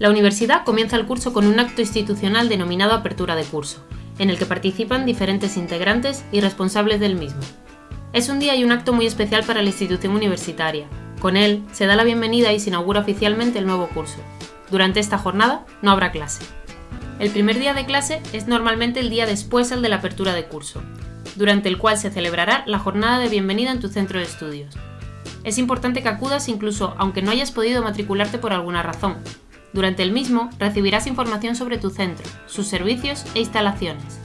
La universidad comienza el curso con un acto institucional denominado Apertura de Curso, en el que participan diferentes integrantes y responsables del mismo. Es un día y un acto muy especial para la institución universitaria. Con él se da la bienvenida y se inaugura oficialmente el nuevo curso. Durante esta jornada no habrá clase. El primer día de clase es normalmente el día después al de la apertura de curso, durante el cual se celebrará la jornada de bienvenida en tu centro de estudios. Es importante que acudas incluso aunque no hayas podido matricularte por alguna razón. Durante el mismo recibirás información sobre tu centro, sus servicios e instalaciones.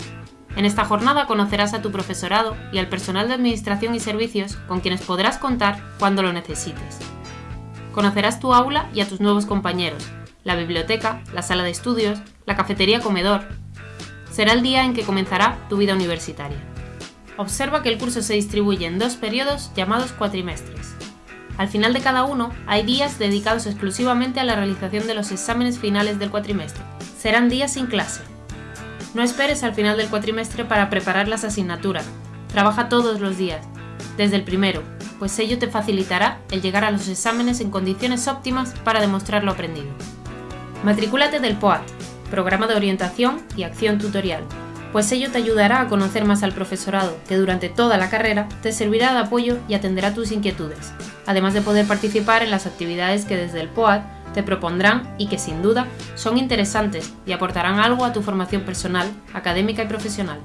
En esta jornada conocerás a tu profesorado y al personal de administración y servicios con quienes podrás contar cuando lo necesites. Conocerás tu aula y a tus nuevos compañeros, la biblioteca, la sala de estudios, la cafetería comedor. Será el día en que comenzará tu vida universitaria. Observa que el curso se distribuye en dos periodos llamados cuatrimestres. Al final de cada uno hay días dedicados exclusivamente a la realización de los exámenes finales del cuatrimestre. Serán días sin clase, no esperes al final del cuatrimestre para preparar las asignaturas. Trabaja todos los días, desde el primero, pues ello te facilitará el llegar a los exámenes en condiciones óptimas para demostrar lo aprendido. Matricúlate del POAT, Programa de Orientación y Acción Tutorial, pues ello te ayudará a conocer más al profesorado, que durante toda la carrera te servirá de apoyo y atenderá tus inquietudes, además de poder participar en las actividades que desde el POAT te propondrán y que sin duda son interesantes y aportarán algo a tu formación personal, académica y profesional.